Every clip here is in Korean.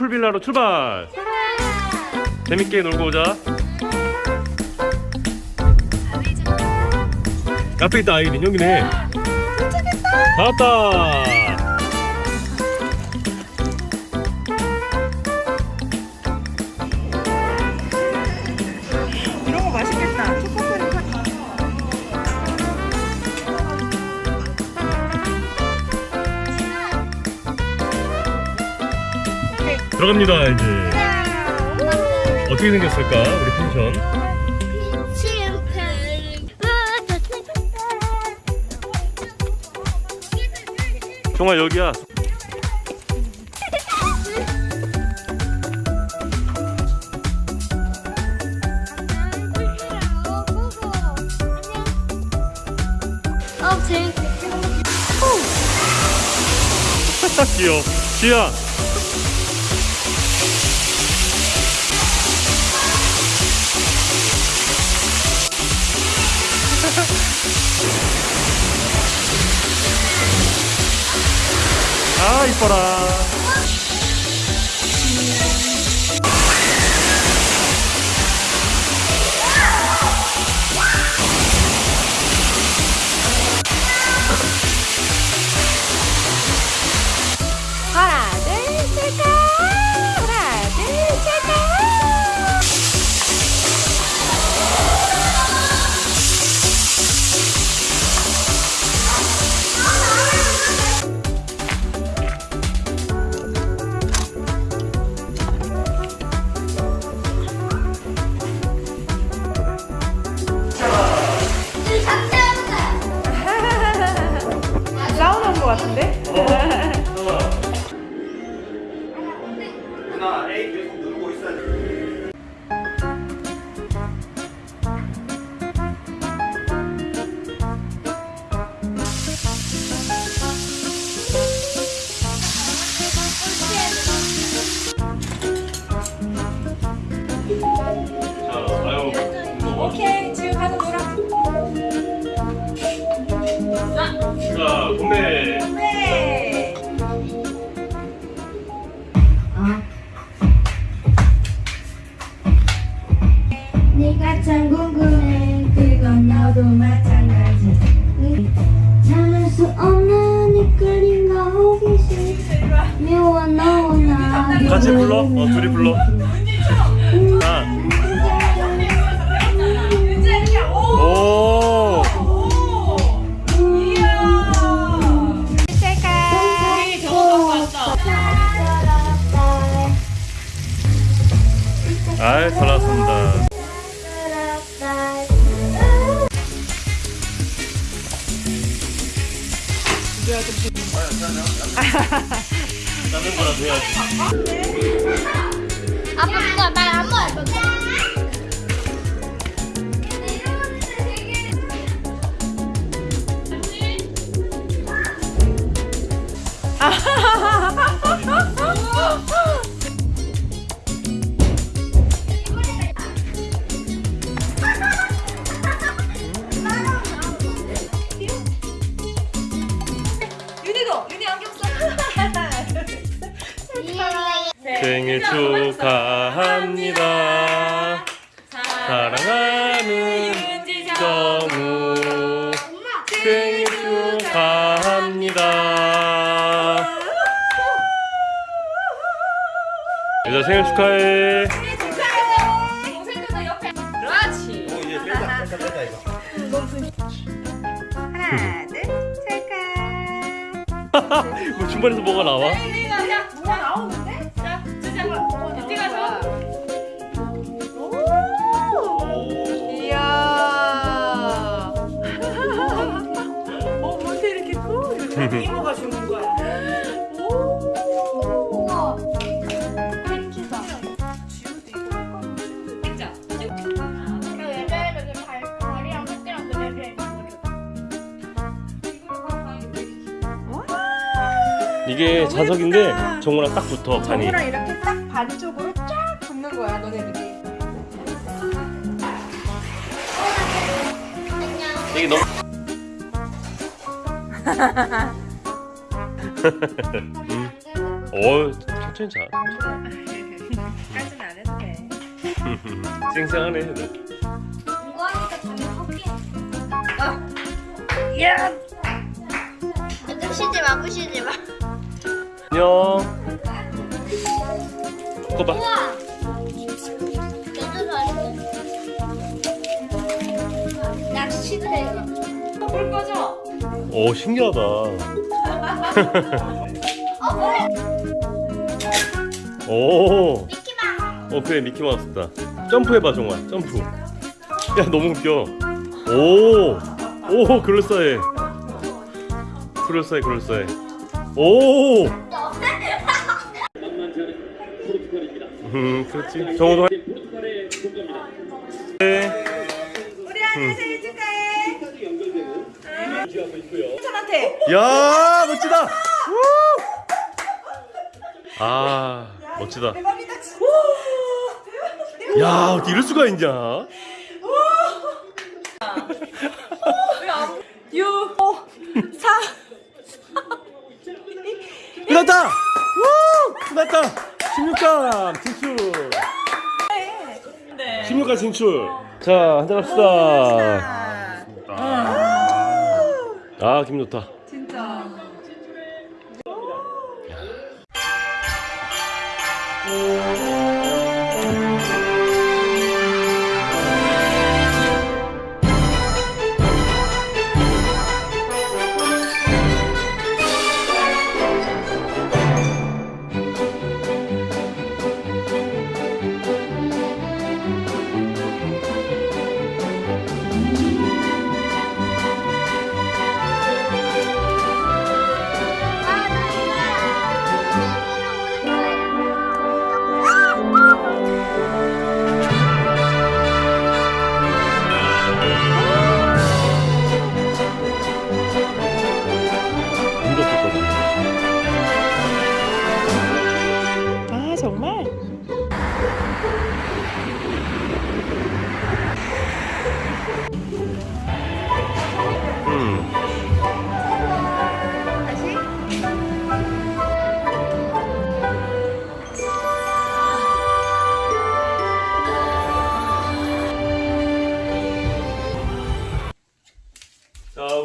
풀빌라로 출발. 재밌게 놀고 오자. 앞에 있다 아이린. 여기네. 다 왔다 들어갑니다 이제. 어떻게 생겼을까 우리 펜션? 정말 여기야. 어. 귀여워. 지야 아 이뻐라 참 궁금해. 그 건 너도 마찬가지. 참을 수 없는 이끌림과 호기심 묘와. 너와. 나. 같이 불러? 어 둘이 불러 다른 거라도 해야지 아빠 그거 말안 먹어 윤희도 생일 축하합니다 사랑하는 정우 생일 축하합니다 여자 생일 축하해 동생들도 옆에. 그렇지. 어, 이제 빼자, 빼자, 빼자 이거. 하나, 둘, 셋, 가! 뭐 중반에서 뭐가 나와? 뭐가 나오는데? 이게 자석인데 정우랑 딱 붙어 간이 정우랑 이렇게 딱 반 쪽으로 쫙 붙는 거야, 너네들이. 이게 너무 음. 어 천천히 천천히 자. 까지는 안 해도 돼. 쌩쌩하네. 이거 하니까 잠이 확 깨. 야! 부시지 마, 부시지 마. 안녕. 진짜 잘했어. 낚시대. 불 꺼져. 오 신기하다. 오. 미키마. 어 그래 미키마우스다. 점프해봐 종아. 점프. 야 너무 웃겨. 오. 오 그럴싸해. 그럴싸해 그럴싸해. 오. 음 그렇지. 정호도. 화- 네. 우리 아들 생일 축하해. 천한테. 야 멋지다. 우! 아 멋지다. 대박이다. 야 어떻게 이럴 수가 있냐? 16강 진출. 네. 16강 진출. 자 한잔 합시다. 아 기분 좋다. 진짜. 아,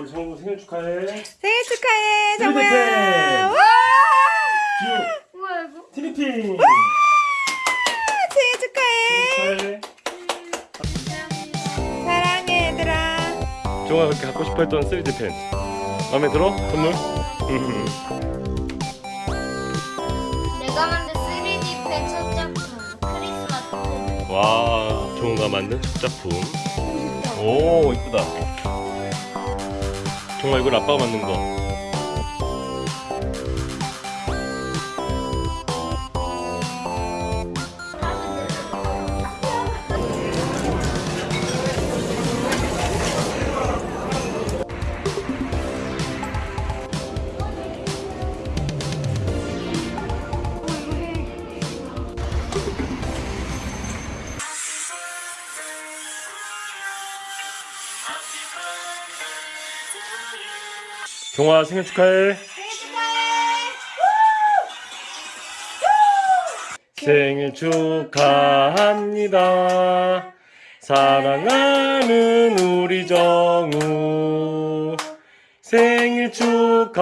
우리 정우 생일 축하해. 생일 축하해. 정우야. 와! 뭐야, 이거? 티니핑. 생일 축하해. 축하해. 사랑해, 얘들아. 정우가 그렇게 갖고 싶어 했던 3D 펜. 마음에 들어? 선물? 음. 내가 만든 3D 펜 첫 작품. 크리스마스 펜. 와 정우가 만든 첫 작품. 오 이쁘다. 정말 이걸 아빠가 만든 거. 정아 생일 축하해. 생일 축하합니다. 사랑하는 우리 정우 생일 축하합니다.